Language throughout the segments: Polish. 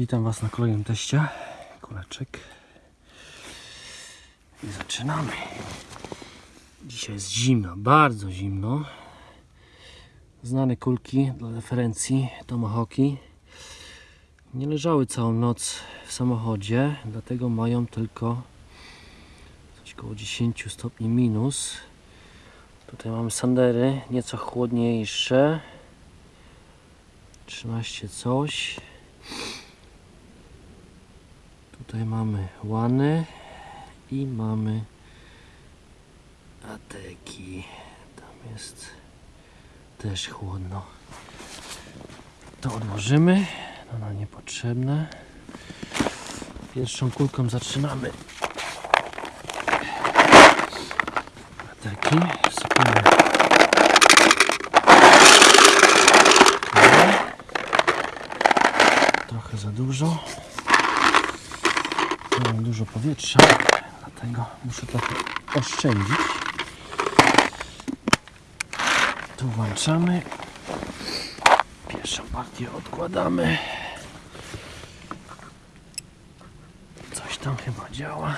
Witam Was na kolejnym teście. Kuleczek. I zaczynamy. Dzisiaj jest zimno, bardzo zimno. Znane kulki dla referencji Tomahawki nie leżały całą noc w samochodzie, dlatego mają tylko coś koło 10 stopni minus. Tutaj mamy sandery, nieco chłodniejsze. 13 coś. Tutaj mamy łany i mamy ateki. Tam jest też chłodno. To odłożymy. To nam niepotrzebne. Pierwszą kulką zaczynamy. Ateki. Wsypujemy. Trochę za dużo. Mam dużo powietrza, dlatego muszę trochę oszczędzić. Tu włączamy. Pierwszą partię odkładamy. Coś tam chyba działa.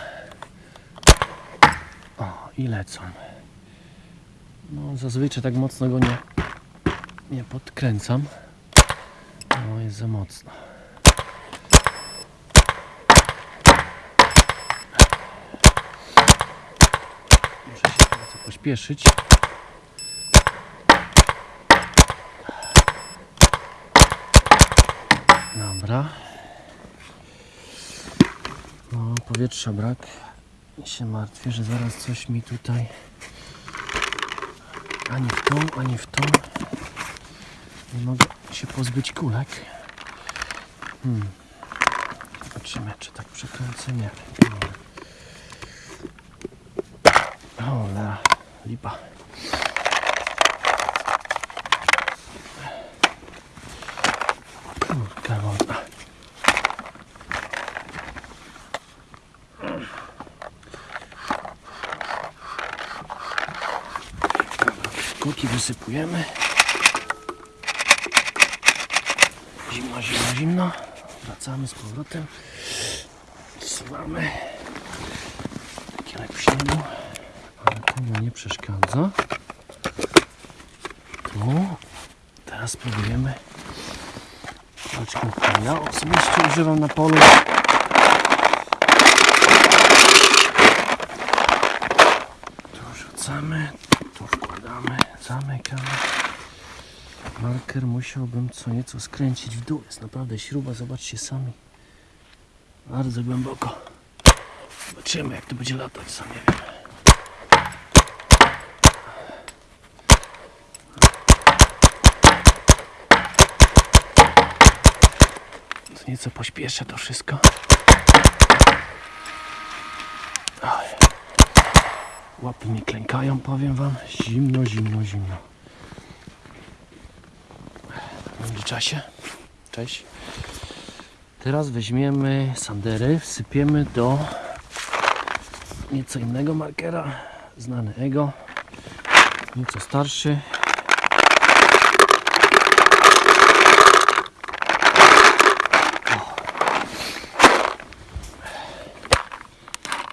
O, i lecą. No, zazwyczaj tak mocno go nie, nie podkręcam. No, jest za mocno. Muszę się pośpieszyć. Dobra. No, powietrza brak. I się martwię, że zaraz coś mi tutaj ani w tą, ani w tą nie mogę się pozbyć kulek. Hmm. Zobaczymy, czy tak przekręcę. Nie. Cholera, lipa. Kurka wodna. Kulki wysypujemy. Zimno, zimno, zimno. Wracamy z powrotem. Wsuwamy. Kiełek śniegu ale to mu nie przeszkadza. Tu. Teraz spróbujemy palczką, którą ja osobiście używam na polu. Tu rzucamy, tu wkładamy, zamykamy. Marker musiałbym co nieco skręcić w dół. Jest naprawdę śruba, zobaczcie sami. Bardzo głęboko. Zobaczymy jak to będzie latać, sam nie wiem. Nieco pośpieszę to wszystko. Łapy mi klękają, powiem wam. Zimno, zimno, zimno. W międzyczasie. Cześć. Teraz weźmiemy sandery, wsypiemy do nieco innego markera, znany Ego, nieco starszy.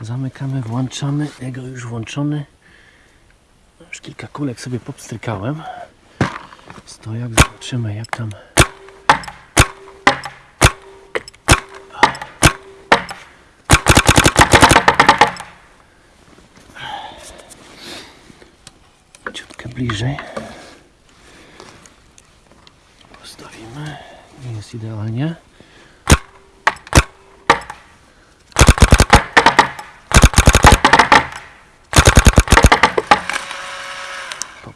Zamykamy, włączamy. Ego już włączony. Już kilka kulek sobie popstrykałem. Stojak, zobaczymy jak tam. Ciutkę bliżej. Postawimy. Nie jest idealnie.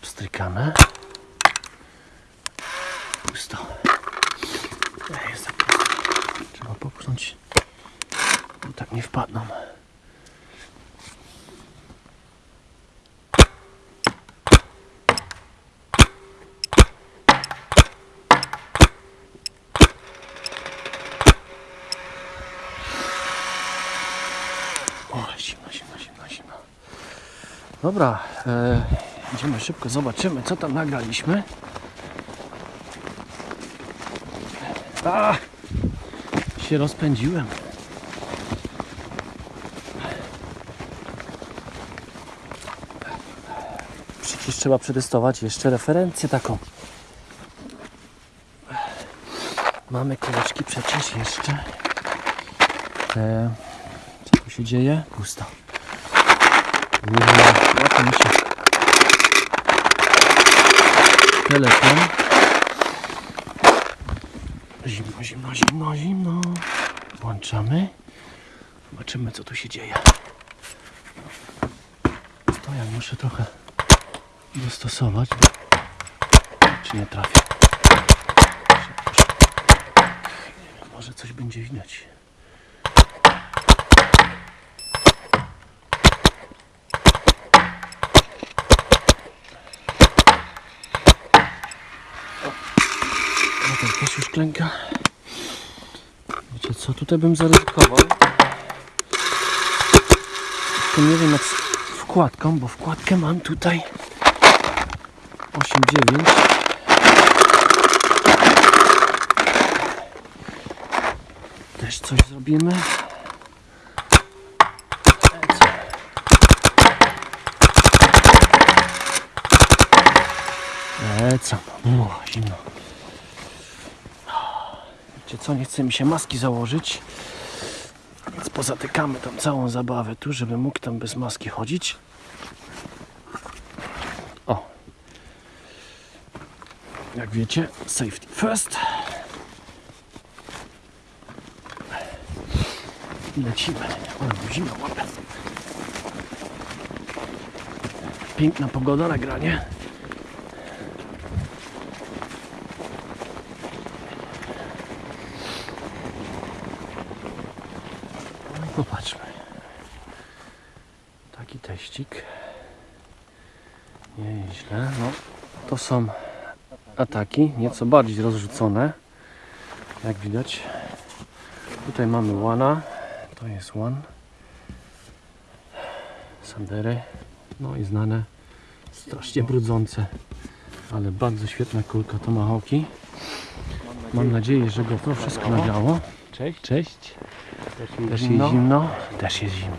Popstrykane. Pusto. Jest tak. Trzeba popchnąć, bo tak nie wpadną. O, zimno, zimno, zimno, zimno. Dobra, e, idziemy szybko, zobaczymy co tam nagraliśmy. A! się rozpędziłem. Przecież trzeba przetestować jeszcze referencję taką. Mamy kuleczki przecież jeszcze. Te... Co tu się dzieje? Pusto. Uuu, łapie mi się telefon. Zimno, zimno, zimno, zimno. Włączamy. Zobaczymy co tu się dzieje. Stojak muszę trochę dostosować. Czy nie trafię? Może coś będzie widać. No też już klęka. Wiecie co, tutaj bym zaryzykował. Tylko nie wiem jak z wkładką, bo wkładkę mam tutaj 8,9. Też coś zrobimy. Lecam. Uuu, zimno. Wiecie co, nie chce mi się maski założyć. Więc pozatykamy tą całą zabawę tu, żeby mógł tam bez maski chodzić. O. Jak wiecie, safety first. Lecimy. O, zimno łapę. Piękna pogoda na granie. Popatrzmy. Taki teścik. Nieźle. No, to są ataki, nieco bardziej rozrzucone. Jak widać. Tutaj mamy łana. To jest łan. Sandery. No i znane. Strasznie brudzące. Ale bardzo świetna kulka tomahawki. Mam nadzieję, że go to wszystko nagrało. Cześć. Cześć. Też jest zimno? Też jest zimno.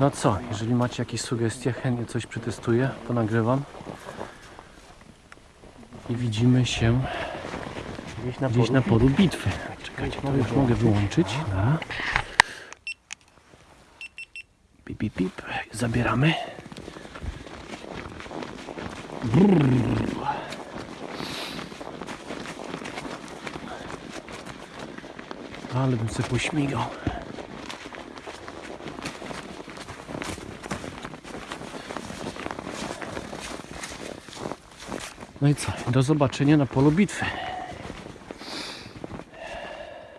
No co, jeżeli macie jakieś sugestie, chętnie coś przetestuję, ponagrywam. I widzimy się Gdzieś na gdzieś na polu bitwy. Czekajcie, to już mogę wyłączyć. Da. Pip, pip, pip. Zabieramy. Brrr. Ale bym sobie pośmigał. No i co? Do zobaczenia na polu bitwy.